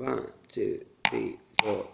One, two, three, four.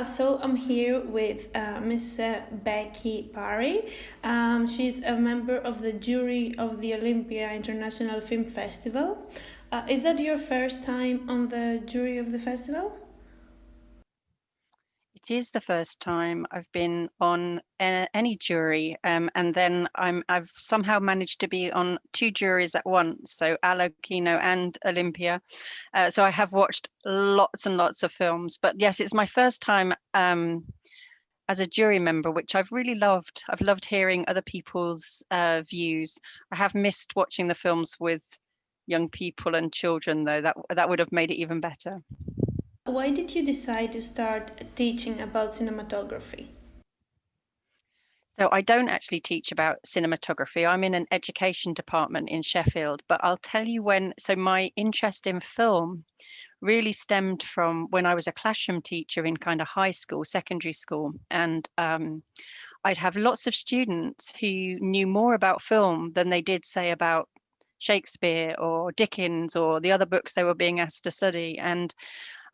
Uh, so I'm here with uh, Miss Becky Parry. Um, she's a member of the jury of the Olympia International Film Festival. Uh, is that your first time on the jury of the festival? It is the first time I've been on any jury, um, and then I'm I've somehow managed to be on two juries at once, so Allo Kino and Olympia. Uh, so I have watched lots and lots of films, but yes, it's my first time um, as a jury member, which I've really loved. I've loved hearing other people's uh, views. I have missed watching the films with young people and children, though. That that would have made it even better. Why did you decide to start teaching about cinematography? So I don't actually teach about cinematography. I'm in an education department in Sheffield, but I'll tell you when. So my interest in film really stemmed from when I was a classroom teacher in kind of high school, secondary school, and um, I'd have lots of students who knew more about film than they did say about Shakespeare or Dickens or the other books they were being asked to study. And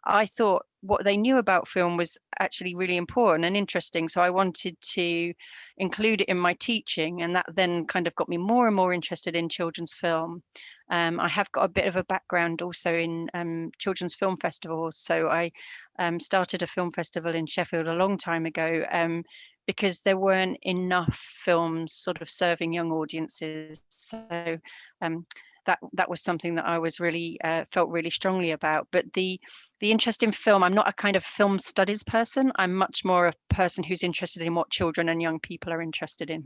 I thought what they knew about film was actually really important and interesting. So I wanted to include it in my teaching, and that then kind of got me more and more interested in children's film. Um, I have got a bit of a background also in um, children's film festivals. So I um, started a film festival in Sheffield a long time ago um, because there weren't enough films sort of serving young audiences. So um, that that was something that I was really uh, felt really strongly about. But the the interest in film, I'm not a kind of film studies person. I'm much more a person who's interested in what children and young people are interested in.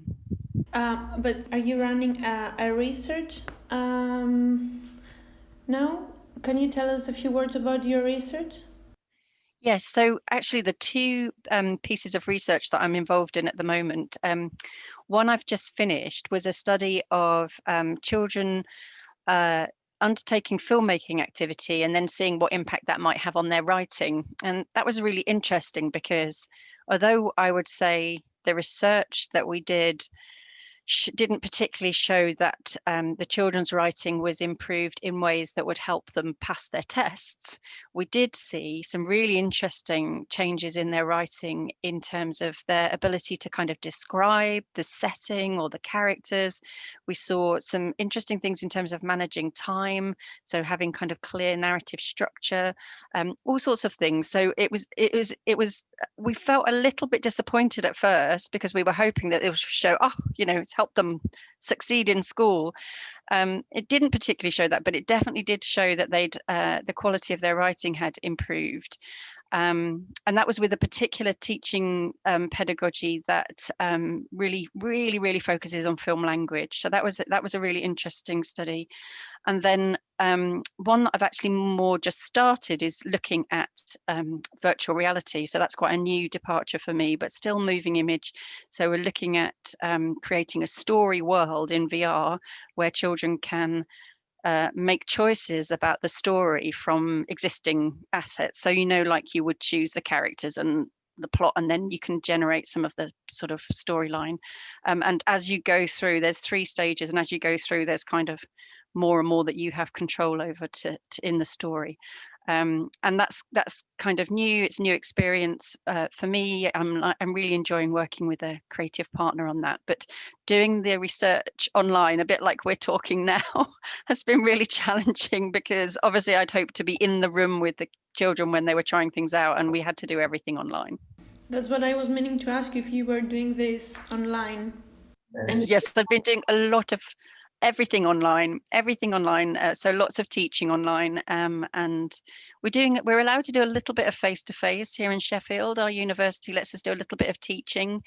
Uh, but are you running a, a research um, now? Can you tell us a few words about your research? Yes, so actually, the two um, pieces of research that I'm involved in at the moment, um, one I've just finished was a study of um, children uh, undertaking filmmaking activity and then seeing what impact that might have on their writing. And that was really interesting because although I would say the research that we did didn't particularly show that um, the children's writing was improved in ways that would help them pass their tests. We did see some really interesting changes in their writing in terms of their ability to kind of describe the setting or the characters. We saw some interesting things in terms of managing time, so having kind of clear narrative structure, um, all sorts of things. So it was, it was, it was. We felt a little bit disappointed at first because we were hoping that it would show, oh, you know, it's helped them succeed in school. Um, it didn't particularly show that, but it definitely did show that they'd uh, the quality of their writing had improved. Um, and that was with a particular teaching um, pedagogy that um, really, really, really focuses on film language. So that was that was a really interesting study. And then um, one that I've actually more just started is looking at um, virtual reality. So that's quite a new departure for me, but still moving image. So we're looking at um, creating a story world in VR where children can uh, make choices about the story from existing assets. So, you know, like you would choose the characters and the plot, and then you can generate some of the sort of storyline. Um, and as you go through, there's three stages, and as you go through, there's kind of more and more that you have control over to, to in the story. Um, and that's that's kind of new. It's new experience uh, for me. I'm I'm really enjoying working with a creative partner on that. But doing the research online, a bit like we're talking now, has been really challenging because obviously I'd hoped to be in the room with the children when they were trying things out, and we had to do everything online. That's what I was meaning to ask you if you were doing this online. yes, I've been doing a lot of everything online everything online uh, so lots of teaching online um, and we're doing we're allowed to do a little bit of face to face here in sheffield our university lets us do a little bit of teaching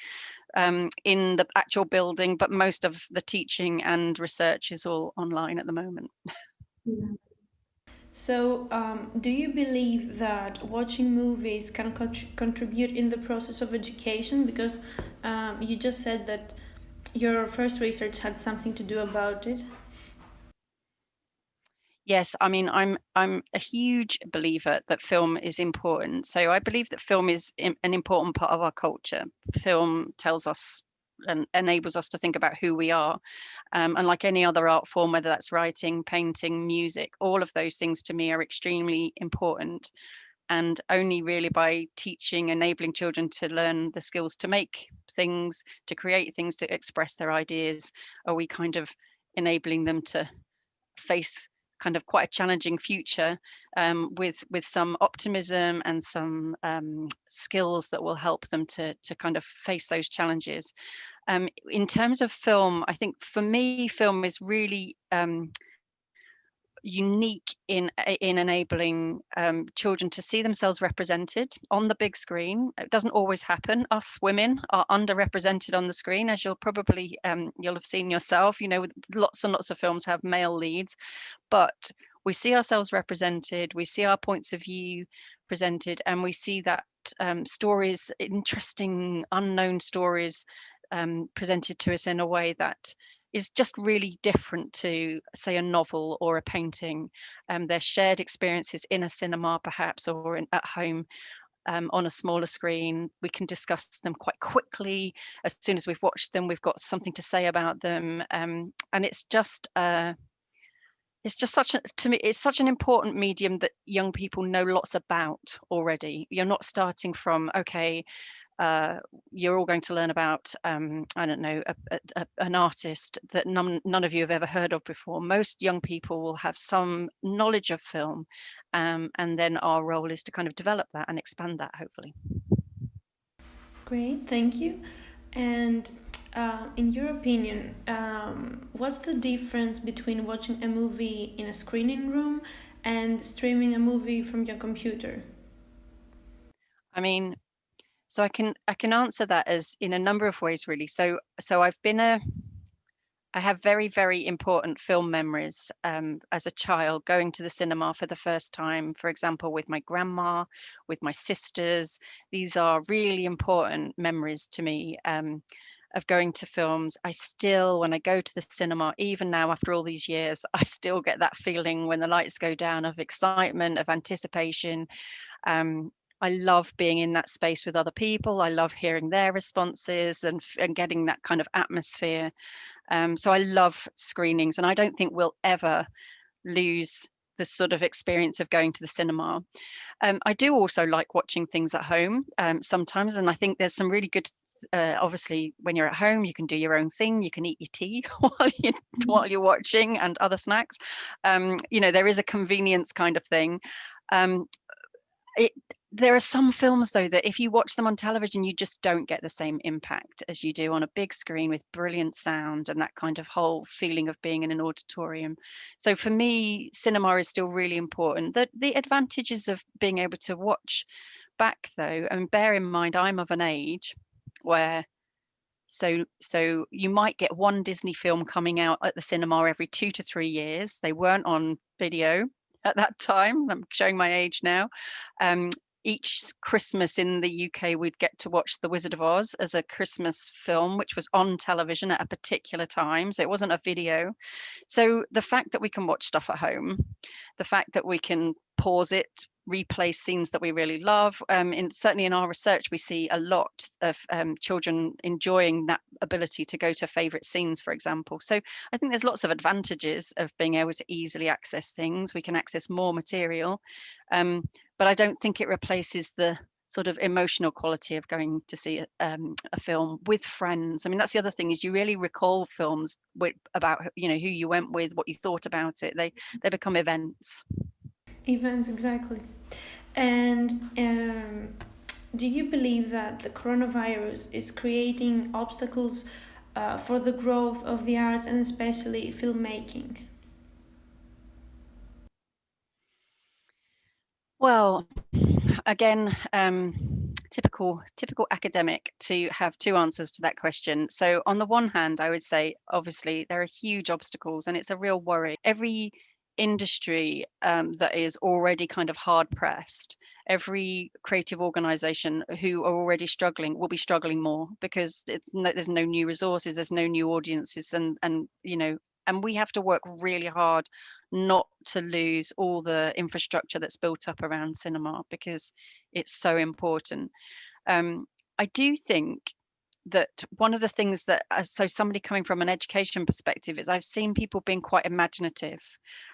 um, in the actual building but most of the teaching and research is all online at the moment So, um, do you believe that watching movies can contribute in the process of education? Because um, you just said that your first research had something to do about it. Yes, I mean, I'm I'm a huge believer that film is important. So I believe that film is an important part of our culture. Film tells us and enables us to think about who we are. Um, and like any other art form, whether that's writing, painting, music, all of those things to me are extremely important. And only really by teaching, enabling children to learn the skills to make things, to create things, to express their ideas, are we kind of enabling them to face kind of quite a challenging future um, with with some optimism and some um, skills that will help them to to kind of face those challenges. Um, in terms of film, I think for me, film is really um, unique in in enabling um, children to see themselves represented on the big screen. It doesn't always happen. Us women are underrepresented on the screen, as you'll probably um, you'll have seen yourself. You know, lots and lots of films have male leads, but we see ourselves represented. We see our points of view presented, and we see that um, stories, interesting unknown stories, um, presented to us in a way that is just really different to say a novel or a painting. Um, their shared experiences in a cinema perhaps or in, at home um, on a smaller screen. We can discuss them quite quickly. As soon as we've watched them we've got something to say about them. Um, and it's just uh, it's just such a to me it's such an important medium that young people know lots about already. You're not starting from okay uh, you're all going to learn about, um, I don't know, a, a, an artist that none, none of you have ever heard of before. Most young people will have some knowledge of film, um, and then our role is to kind of develop that and expand that, hopefully. Great, thank you. And uh, in your opinion, um, what's the difference between watching a movie in a screening room and streaming a movie from your computer? I mean, so I can I can answer that as in a number of ways really. So so I've been a I have very very important film memories um, as a child going to the cinema for the first time. For example, with my grandma, with my sisters. These are really important memories to me. Um, of going to films. I still, when I go to the cinema, even now after all these years, I still get that feeling when the lights go down of excitement, of anticipation. Um, I love being in that space with other people. I love hearing their responses and, and getting that kind of atmosphere. Um, so I love screenings, and I don't think we'll ever lose the sort of experience of going to the cinema. Um, I do also like watching things at home um, sometimes, and I think there's some really good. Uh, obviously, when you're at home, you can do your own thing. You can eat your tea while you mm-hmm. while you're watching, and other snacks. Um, you know, there is a convenience kind of thing. Um, it there are some films though that if you watch them on television you just don't get the same impact as you do on a big screen with brilliant sound and that kind of whole feeling of being in an auditorium so for me cinema is still really important the the advantages of being able to watch back though and bear in mind i'm of an age where so so you might get one disney film coming out at the cinema every 2 to 3 years they weren't on video at that time. I'm showing my age now. Um, each Christmas in the UK, we'd get to watch The Wizard of Oz as a Christmas film, which was on television at a particular time. So it wasn't a video. So the fact that we can watch stuff at home, the fact that we can pause it, replay scenes that we really love. Um, in, certainly in our research, we see a lot of um, children enjoying that ability to go to favorite scenes, for example. So I think there's lots of advantages of being able to easily access things. We can access more material. Um, but I don't think it replaces the sort of emotional quality of going to see a, um, a film with friends. I mean, that's the other thing is you really recall films with, about you know who you went with, what you thought about it. They they become events. Events exactly. And um, do you believe that the coronavirus is creating obstacles uh, for the growth of the arts and especially filmmaking? Well, again, um, typical typical academic to have two answers to that question. So on the one hand, I would say obviously there are huge obstacles and it's a real worry. Every industry um, that is already kind of hard pressed, every creative organization who are already struggling will be struggling more because no, there's no new resources, there's no new audiences, and and you know, and we have to work really hard not to lose all the infrastructure that's built up around cinema because it's so important. Um, I do think that one of the things that so somebody coming from an education perspective is I've seen people being quite imaginative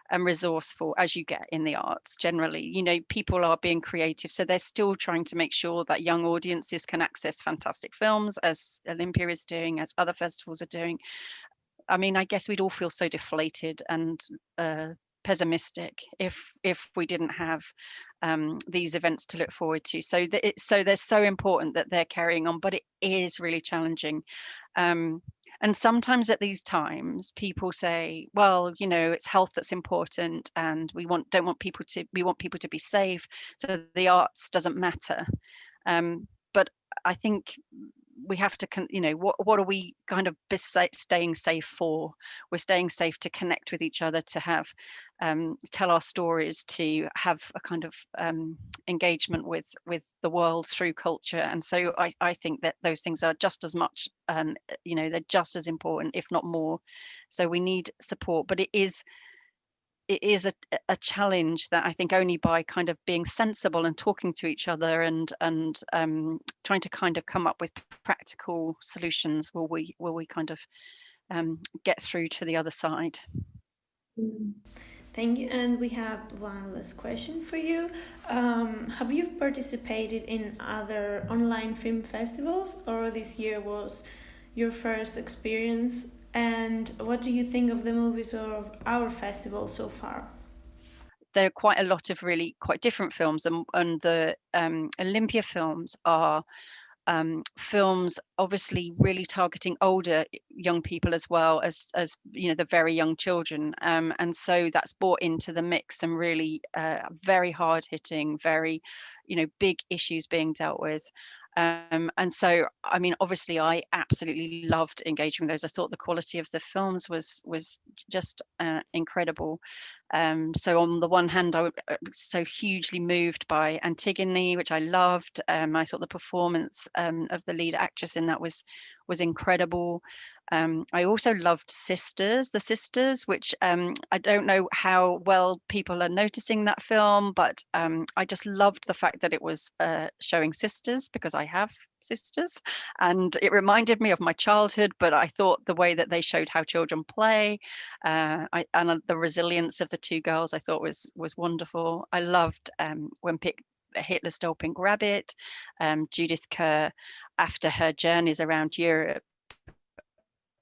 and resourceful as you get in the arts generally. You know people are being creative so they're still trying to make sure that young audiences can access fantastic films as Olympia is doing as other festivals are doing. I mean I guess we'd all feel so deflated and uh, pessimistic if if we didn't have um, these events to look forward to. So that it, so they're so important that they're carrying on, but it is really challenging. Um, and sometimes at these times, people say, "Well, you know, it's health that's important, and we want don't want people to we want people to be safe, so the arts doesn't matter." Um, but I think we have to you know what what are we kind of staying safe for? We're staying safe to connect with each other to have um, tell our stories to have a kind of um, engagement with with the world through culture. And so I, I think that those things are just as much um, you know they're just as important if not more. So we need support but it is it is a, a challenge that I think only by kind of being sensible and talking to each other and and um, trying to kind of come up with practical solutions will we will we kind of um, get through to the other side. Mm. Thank you. And we have one last question for you. Um, have you participated in other online film festivals, or this year was your first experience and what do you think of the movies of our festival so far? There are quite a lot of really quite different films, and, and the um, Olympia films are um, films obviously really targeting older young people as well as as you know the very young children um, and so that's brought into the mix and really uh, very hard hitting very you know big issues being dealt with um, and so, I mean, obviously, I absolutely loved engaging with those. I thought the quality of the films was was just uh, incredible. Um, so on the one hand, I was uh, so hugely moved by Antigone, which I loved. Um, I thought the performance um, of the lead actress in that was was incredible. Um, I also loved Sisters, The Sisters, which um, I don't know how well people are noticing that film, but um, I just loved the fact that it was uh, showing sisters because I have sisters and it reminded me of my childhood but i thought the way that they showed how children play uh, I, and the resilience of the two girls i thought was was wonderful. I loved um, when Pick, hitler stole pink rabbit um, judith kerr after her journeys around europe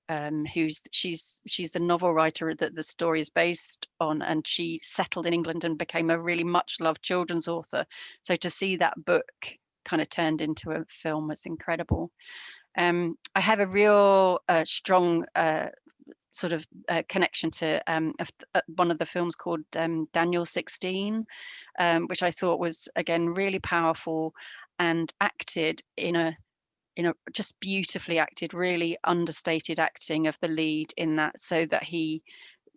um, who's she's she's the novel writer that the story is based on and she settled in england and became a really much loved children's author. So to see that book kind of turned into a film was incredible. Um, i have a real uh, strong uh, sort of uh, connection to um, uh, one of the films called um, daniel 16 um, which i thought was again really powerful and acted in a you know just beautifully acted really understated acting of the lead in that so that he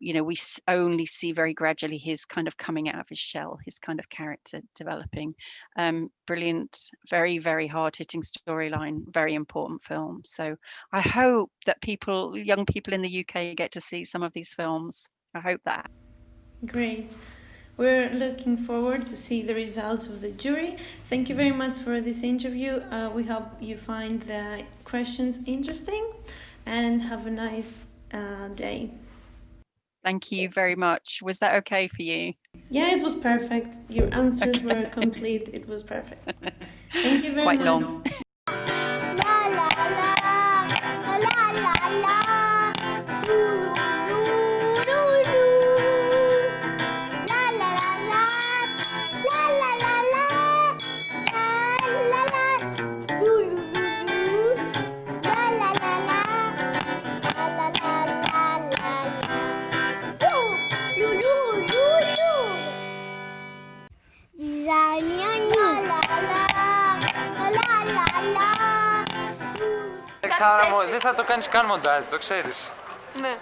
you know we only see very gradually his kind of coming out of his shell his kind of character developing um brilliant very very hard-hitting storyline very important film so i hope that people young people in the uk get to see some of these films i hope that great we're looking forward to see the results of the jury. Thank you very much for this interview. Uh, we hope you find the questions interesting and have a nice uh, day. Thank you very much. Was that okay for you? Yeah, it was perfect. Your answers okay. were complete. It was perfect. Thank you very Quite much. Quite long. Θα το κάνεις καν μοντάζ, το ξέρεις. Ναι.